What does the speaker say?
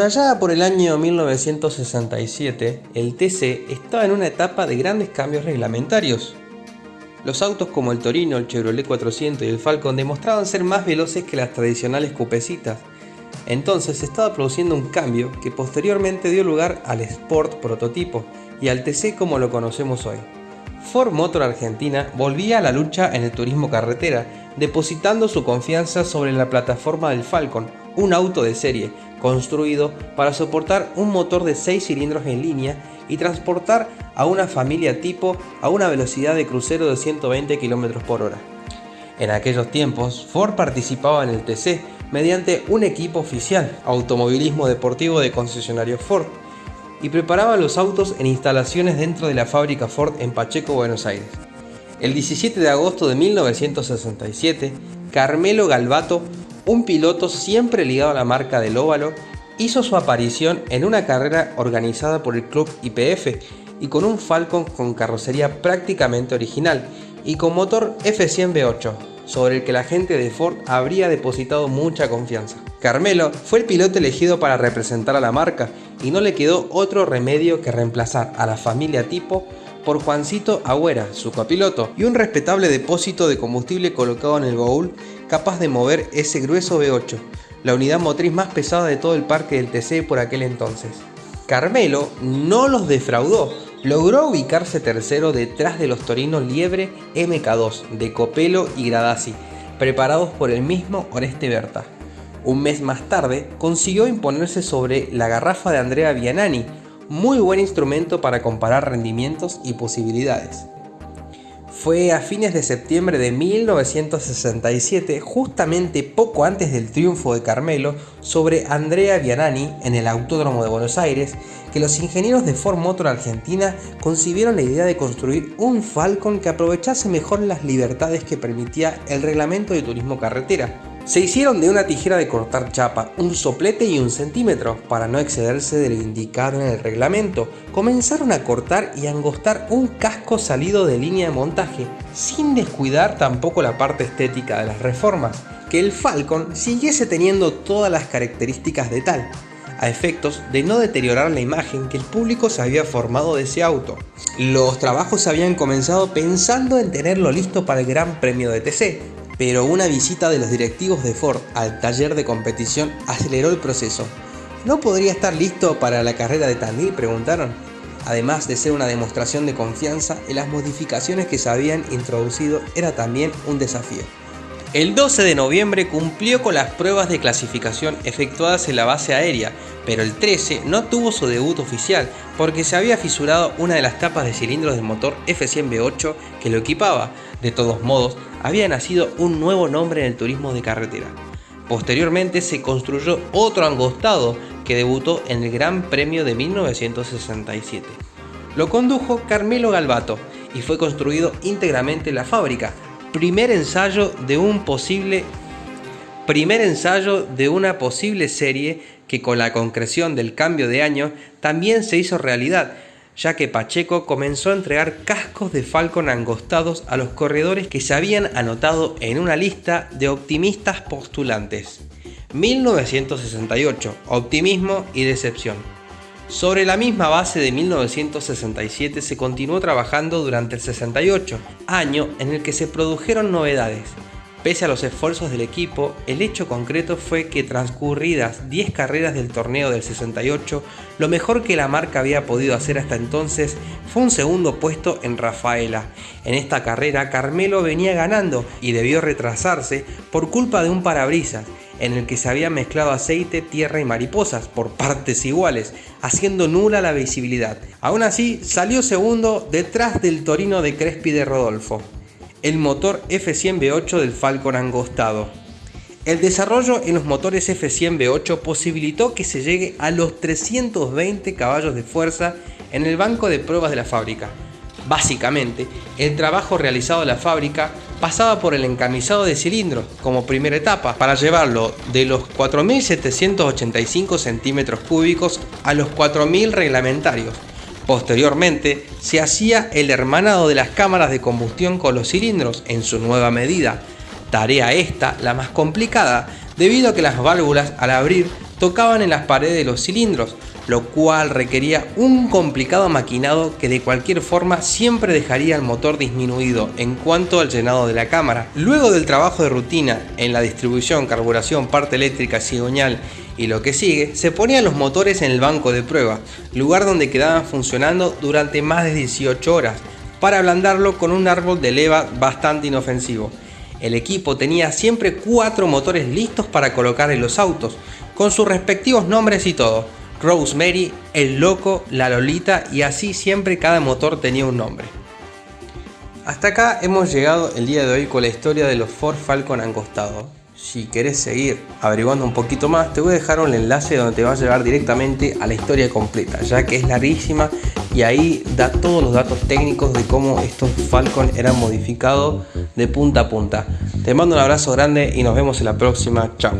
allá por el año 1967, el TC estaba en una etapa de grandes cambios reglamentarios. Los autos como el Torino, el Chevrolet 400 y el Falcon demostraban ser más veloces que las tradicionales cupecitas. Entonces se estaba produciendo un cambio que posteriormente dio lugar al Sport prototipo y al TC como lo conocemos hoy. Ford Motor Argentina volvía a la lucha en el turismo carretera, depositando su confianza sobre la plataforma del Falcon, un auto de serie, construido para soportar un motor de 6 cilindros en línea y transportar a una familia tipo a una velocidad de crucero de 120 km por hora. En aquellos tiempos, Ford participaba en el TC mediante un equipo oficial, Automovilismo Deportivo de concesionario Ford, y preparaba los autos en instalaciones dentro de la fábrica Ford en Pacheco, Buenos Aires. El 17 de agosto de 1967, Carmelo Galvato, un piloto siempre ligado a la marca del óvalo, hizo su aparición en una carrera organizada por el club IPF y con un Falcon con carrocería prácticamente original y con motor F100 V8, sobre el que la gente de Ford habría depositado mucha confianza. Carmelo fue el piloto elegido para representar a la marca y no le quedó otro remedio que reemplazar a la familia tipo por Juancito Agüera, su copiloto, y un respetable depósito de combustible colocado en el baúl capaz de mover ese grueso V8, la unidad motriz más pesada de todo el parque del TC por aquel entonces. Carmelo no los defraudó, logró ubicarse tercero detrás de los torinos Liebre MK2 de Copelo y Gradasi, preparados por el mismo Oreste Berta. Un mes más tarde consiguió imponerse sobre la garrafa de Andrea Vianani, muy buen instrumento para comparar rendimientos y posibilidades. Fue a fines de septiembre de 1967, justamente poco antes del triunfo de Carmelo sobre Andrea Vianani en el Autódromo de Buenos Aires, que los ingenieros de Ford Motor Argentina concibieron la idea de construir un Falcon que aprovechase mejor las libertades que permitía el reglamento de turismo carretera, se hicieron de una tijera de cortar chapa, un soplete y un centímetro, para no excederse de lo indicado en el reglamento. Comenzaron a cortar y angostar un casco salido de línea de montaje, sin descuidar tampoco la parte estética de las reformas, que el Falcon siguiese teniendo todas las características de tal, a efectos de no deteriorar la imagen que el público se había formado de ese auto. Los trabajos habían comenzado pensando en tenerlo listo para el Gran Premio de TC, pero una visita de los directivos de Ford al taller de competición aceleró el proceso. ¿No podría estar listo para la carrera de Tandil? preguntaron. Además de ser una demostración de confianza, en las modificaciones que se habían introducido era también un desafío. El 12 de noviembre cumplió con las pruebas de clasificación efectuadas en la base aérea, pero el 13 no tuvo su debut oficial porque se había fisurado una de las tapas de cilindros del motor F100 V8 que lo equipaba. De todos modos, había nacido un nuevo nombre en el turismo de carretera. Posteriormente se construyó otro angostado que debutó en el Gran Premio de 1967. Lo condujo Carmelo Galvato y fue construido íntegramente en la fábrica. Primer ensayo de un posible primer ensayo de una posible serie que con la concreción del cambio de año también se hizo realidad ya que Pacheco comenzó a entregar cascos de Falcon angostados a los corredores que se habían anotado en una lista de optimistas postulantes. 1968, optimismo y decepción. Sobre la misma base de 1967 se continuó trabajando durante el 68, año en el que se produjeron novedades, Pese a los esfuerzos del equipo, el hecho concreto fue que transcurridas 10 carreras del torneo del 68, lo mejor que la marca había podido hacer hasta entonces fue un segundo puesto en Rafaela. En esta carrera Carmelo venía ganando y debió retrasarse por culpa de un parabrisas en el que se había mezclado aceite, tierra y mariposas por partes iguales, haciendo nula la visibilidad. Aún así, salió segundo detrás del Torino de Crespi de Rodolfo el motor F100 V8 del Falcon angostado. El desarrollo en los motores F100 V8 posibilitó que se llegue a los 320 caballos de fuerza en el banco de pruebas de la fábrica. Básicamente, el trabajo realizado en la fábrica pasaba por el encamisado de cilindros como primera etapa para llevarlo de los 4.785 centímetros cúbicos a los 4.000 reglamentarios Posteriormente, se hacía el hermanado de las cámaras de combustión con los cilindros en su nueva medida, tarea esta la más complicada debido a que las válvulas al abrir tocaban en las paredes de los cilindros, lo cual requería un complicado maquinado que de cualquier forma siempre dejaría el motor disminuido en cuanto al llenado de la cámara. Luego del trabajo de rutina en la distribución, carburación, parte eléctrica, cigüeñal y lo que sigue, se ponían los motores en el banco de prueba, lugar donde quedaban funcionando durante más de 18 horas, para ablandarlo con un árbol de leva bastante inofensivo. El equipo tenía siempre cuatro motores listos para colocar en los autos, con sus respectivos nombres y todo. Rosemary, El Loco, La Lolita y así siempre cada motor tenía un nombre. Hasta acá hemos llegado el día de hoy con la historia de los Ford Falcon Angostado. Si querés seguir averiguando un poquito más, te voy a dejar un enlace donde te va a llevar directamente a la historia completa, ya que es larguísima y ahí da todos los datos técnicos de cómo estos Falcon eran modificados de punta a punta. Te mando un abrazo grande y nos vemos en la próxima. Chao.